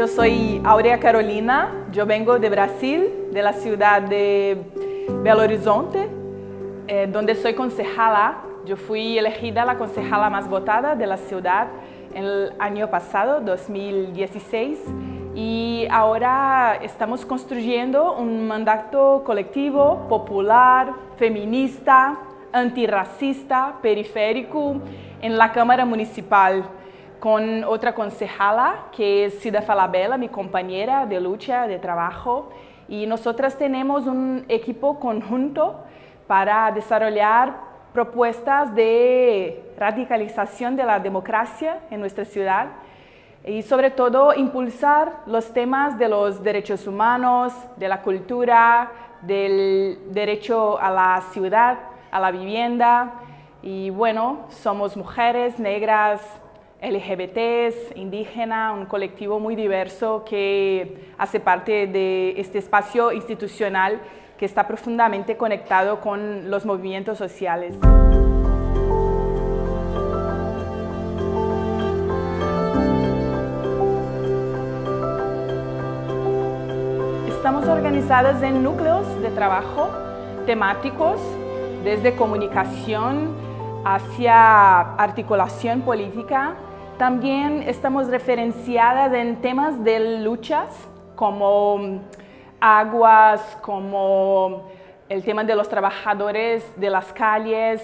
yo soy Aurea Carolina, yo vengo de Brasil, de la ciudad de Belo Horizonte, eh, donde soy concejala. Yo fui elegida la concejala más votada de la ciudad el año pasado, 2016, y ahora estamos construyendo un mandato colectivo, popular, feminista, antirracista, periférico en la Cámara Municipal con otra concejala que es Cida Falabella, mi compañera de lucha, de trabajo. Y nosotras tenemos un equipo conjunto para desarrollar propuestas de radicalización de la democracia en nuestra ciudad y sobre todo impulsar los temas de los derechos humanos, de la cultura, del derecho a la ciudad, a la vivienda. Y bueno, somos mujeres negras, LGBTs, indígena, un colectivo muy diverso que hace parte de este espacio institucional que está profundamente conectado con los movimientos sociales. Estamos organizadas en núcleos de trabajo temáticos, desde comunicación hacia articulación política, también estamos referenciadas en temas de luchas como aguas, como el tema de los trabajadores de las calles.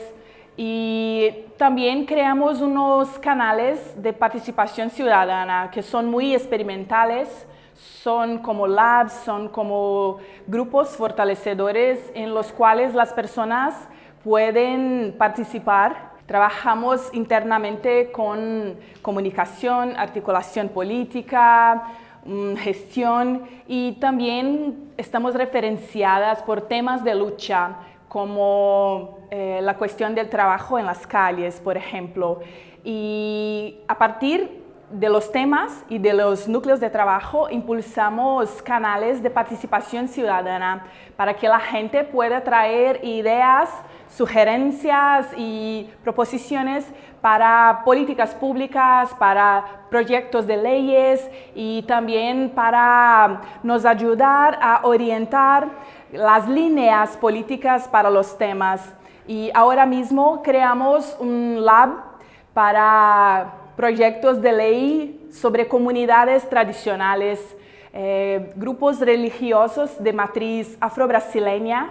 Y también creamos unos canales de participación ciudadana que son muy experimentales, son como labs, son como grupos fortalecedores en los cuales las personas pueden participar Trabajamos internamente con comunicación, articulación política, mm, gestión y también estamos referenciadas por temas de lucha como eh, la cuestión del trabajo en las calles, por ejemplo. Y a partir de los temas y de los núcleos de trabajo impulsamos canales de participación ciudadana para que la gente pueda traer ideas, sugerencias y proposiciones para políticas públicas, para proyectos de leyes y también para nos ayudar a orientar las líneas políticas para los temas. Y ahora mismo creamos un lab para proyectos de ley sobre comunidades tradicionales, eh, grupos religiosos de matriz afro-brasileña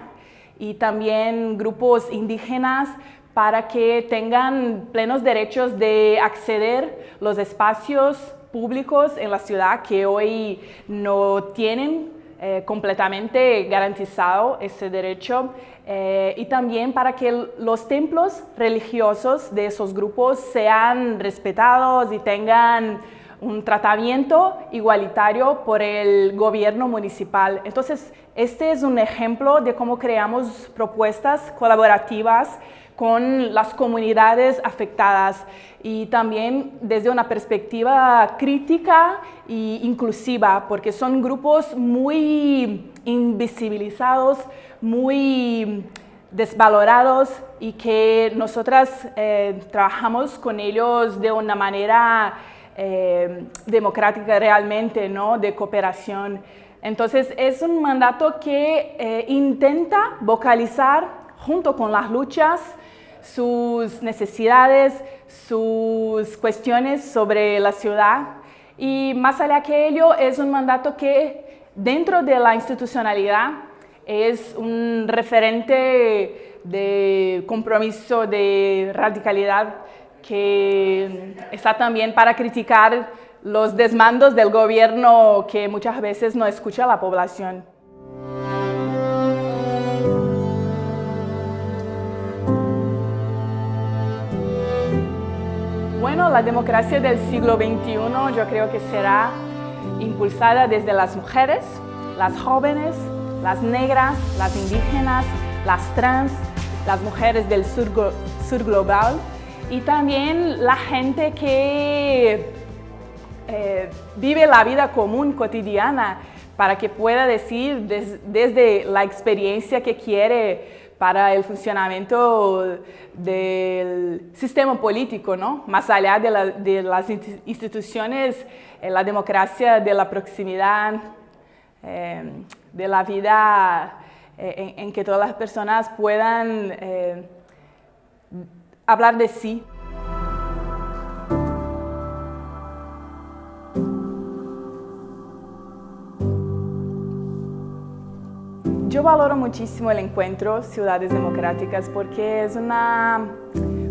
y también grupos indígenas para que tengan plenos derechos de acceder los espacios públicos en la ciudad que hoy no tienen eh, completamente garantizado ese derecho eh, y también para que los templos religiosos de esos grupos sean respetados y tengan un tratamiento igualitario por el gobierno municipal. Entonces, este es un ejemplo de cómo creamos propuestas colaborativas con las comunidades afectadas y también desde una perspectiva crítica e inclusiva, porque son grupos muy invisibilizados, muy desvalorados y que nosotras eh, trabajamos con ellos de una manera eh, democrática realmente, ¿no? de cooperación. Entonces es un mandato que eh, intenta vocalizar junto con las luchas sus necesidades, sus cuestiones sobre la ciudad y más allá que ello es un mandato que dentro de la institucionalidad es un referente de compromiso de radicalidad que está también para criticar los desmandos del gobierno que muchas veces no escucha a la población. La democracia del siglo XXI yo creo que será impulsada desde las mujeres, las jóvenes, las negras, las indígenas, las trans, las mujeres del sur, global y también la gente que eh, vive la vida común, cotidiana, para que pueda decir desde la experiencia que quiere para el funcionamiento del sistema político, ¿no? Más allá de, las instituciones, eh, la democracia de la proximidad, eh, de la vida eh, en, que todas las personas puedan hablar de sí. Valoro muchísimo el encuentro Ciudades Democráticas porque es una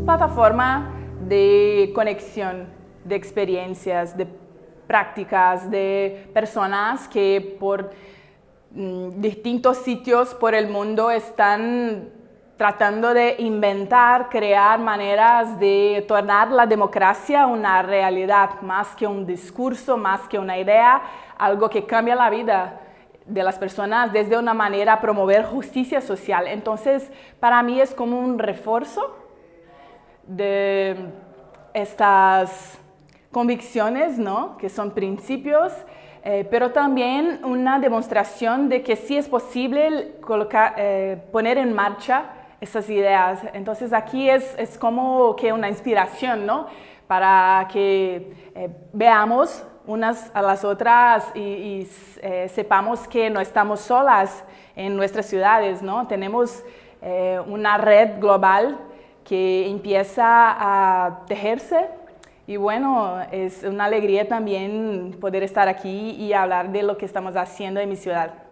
plataforma de conexión, de experiencias, de prácticas, de personas que por mm, distintos sitios por el mundo están tratando de inventar, crear maneras de tornar la democracia una realidad, más que un discurso, más que una idea, algo que cambia la vida de las personas desde una manera promover justicia social. Entonces, para mí es como un refuerzo de estas convicciones, ¿no? que son principios, eh, pero también una demostración de que sí es posible eh, poner en marcha esas ideas. Entonces aquí es, es, como que una inspiración, ¿no? Para que eh, veamos unas a las otras y, eh, sepamos que no estamos solas en nuestras ciudades, ¿no? Tenemos eh, una red global que empieza a tejerse y bueno, es una alegría también poder estar aquí y hablar de lo que estamos haciendo en mi ciudad.